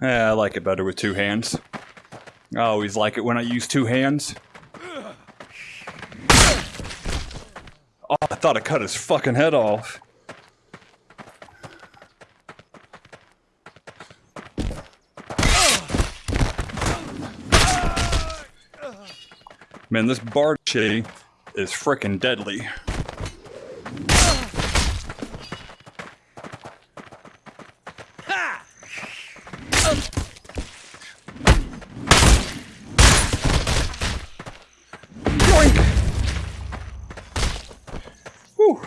Yeah, I like it better with two hands. I always like it when I use two hands. Oh, I thought I cut his fucking head off. Man, this bardiche is freaking deadly.